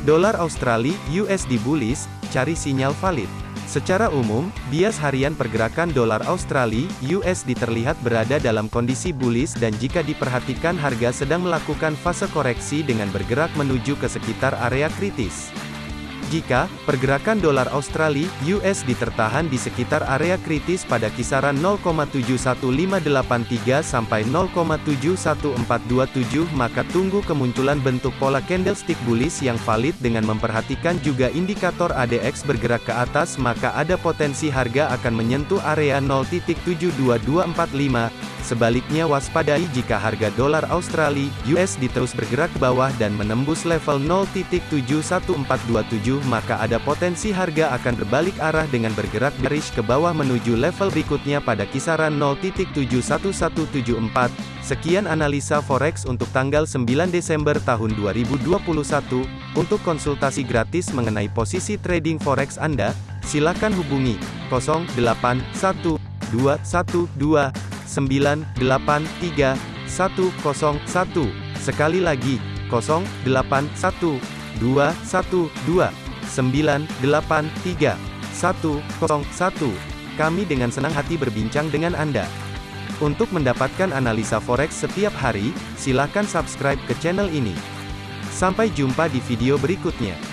Dolar Australia USD bullish, cari sinyal valid. Secara umum, bias harian pergerakan dolar Australia USD terlihat berada dalam kondisi bullish dan jika diperhatikan harga sedang melakukan fase koreksi dengan bergerak menuju ke sekitar area kritis. Jika pergerakan dolar Australia (USD) tertahan di sekitar area kritis pada kisaran 0,71583 sampai 0,71427 maka tunggu kemunculan bentuk pola candlestick bullish yang valid dengan memperhatikan juga indikator ADX bergerak ke atas maka ada potensi harga akan menyentuh area 0.72245 Sebaliknya waspadai jika harga dolar Australia USD terus bergerak bawah dan menembus level 0.71427 maka ada potensi harga akan berbalik arah dengan bergerak bearish ke bawah menuju level berikutnya pada kisaran 0.71174. Sekian analisa forex untuk tanggal 9 Desember tahun 2021. Untuk konsultasi gratis mengenai posisi trading forex Anda, silakan hubungi 081212 983 101. Sekali lagi, 081 212 983 101. Kami dengan senang hati berbincang dengan Anda. Untuk mendapatkan analisa forex setiap hari, silakan subscribe ke channel ini. Sampai jumpa di video berikutnya.